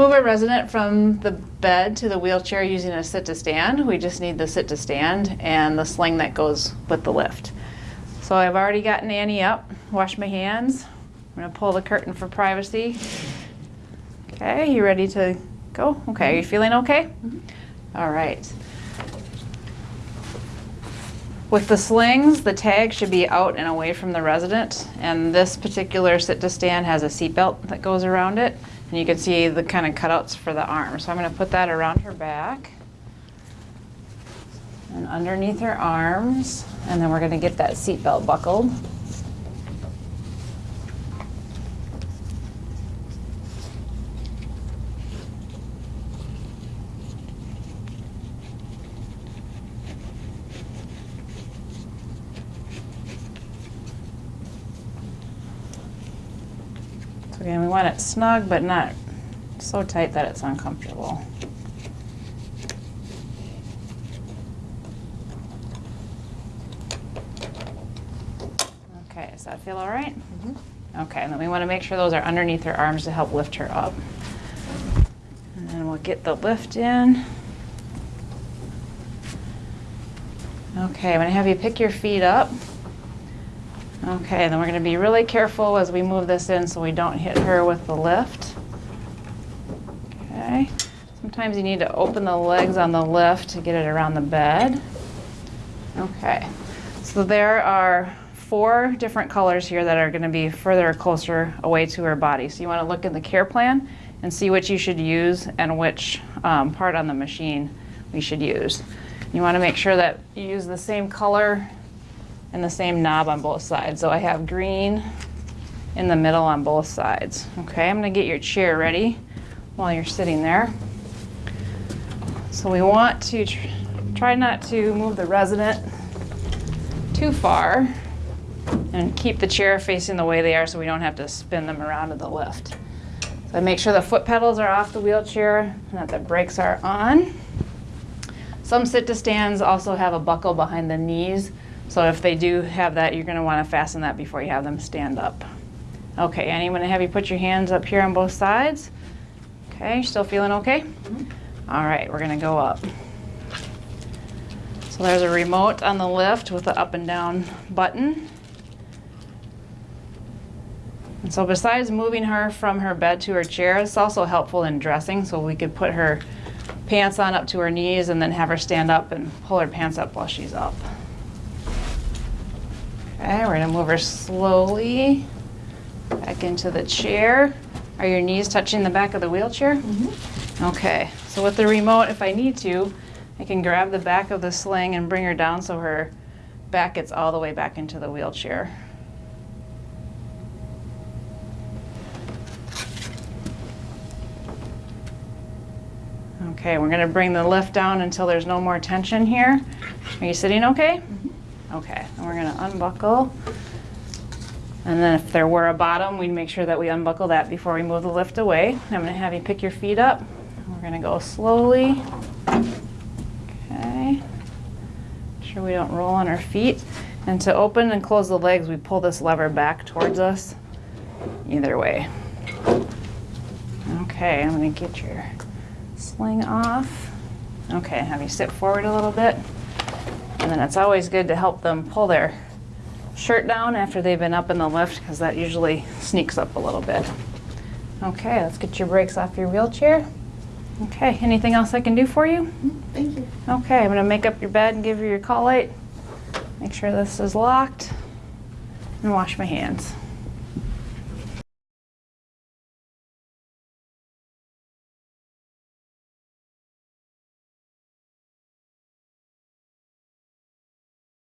To move a resident from the bed to the wheelchair using a sit to stand, we just need the sit to stand and the sling that goes with the lift. So I've already gotten Annie up, washed my hands. I'm gonna pull the curtain for privacy. Okay, you ready to go? Okay, are you feeling okay? Mm-hmm. All right. With the slings, the tag should be out and away from the resident, and this particular sit-to-stand has a seatbelt that goes around it, and you can see the kind of cutouts for the arm. So I'm gonna put that around her back and underneath her arms, and then we're gonna get that seatbelt buckled. So again, we want it snug, but not so tight that it's uncomfortable. Okay, does that feel all right? Mm -hmm. Okay, and then we want to make sure those are underneath her arms to help lift her up. And then we'll get the lift in. Okay, I'm going to have you pick your feet up. Okay, then we're going to be really careful as we move this in so we don't hit her with the lift. Okay, sometimes you need to open the legs on the lift to get it around the bed. Okay, so there are four different colors here that are going to be further or closer away to her body. So you want to look in the care plan and see which you should use and which um, part on the machine we should use. You want to make sure that you use the same color and the same knob on both sides. So I have green in the middle on both sides. Okay, I'm going to get your chair ready while you're sitting there. So we want to tr try not to move the resident too far and keep the chair facing the way they are so we don't have to spin them around to the lift. So make sure the foot pedals are off the wheelchair and that the brakes are on. Some sit-to-stands also have a buckle behind the knees, so if they do have that, you're gonna wanna fasten that before you have them stand up. Okay, Annie, I'm gonna have you put your hands up here on both sides. Okay, still feeling okay? Mm-hmm. All right, we're gonna go up. So there's a remote on the lift with the up and down button. And so besides moving her from her bed to her chair, it's also helpful in dressing, so we could put her pants on up to her knees and then have her stand up and pull her pants up while she's up. Okay, we're gonna move her slowly back into the chair. Are your knees touching the back of the wheelchair? Mm-hmm. Okay, so with the remote, if I need to, I can grab the back of the sling and bring her down so her back gets all the way back into the wheelchair. Okay, we're gonna bring the lift down until there's no more tension here. Are you sitting okay? Okay, and we're gonna unbuckle. And then if there were a bottom, we'd make sure that we unbuckle that before we move the lift away. I'm gonna have you pick your feet up. We're gonna go slowly. Okay. Make sure we don't roll on our feet. And to open and close the legs, we pull this lever back towards us. Either way. Okay, I'm gonna get your sling off. Okay, have you sit forward a little bit. And then it's always good to help them pull their shirt down after they've been up in the lift because that usually sneaks up a little bit. Okay, let's get your brakes off your wheelchair. Okay, anything else I can do for you? Mm-hmm, thank you. Okay, I'm gonna make up your bed and give you your call light. Make sure this is locked and wash my hands.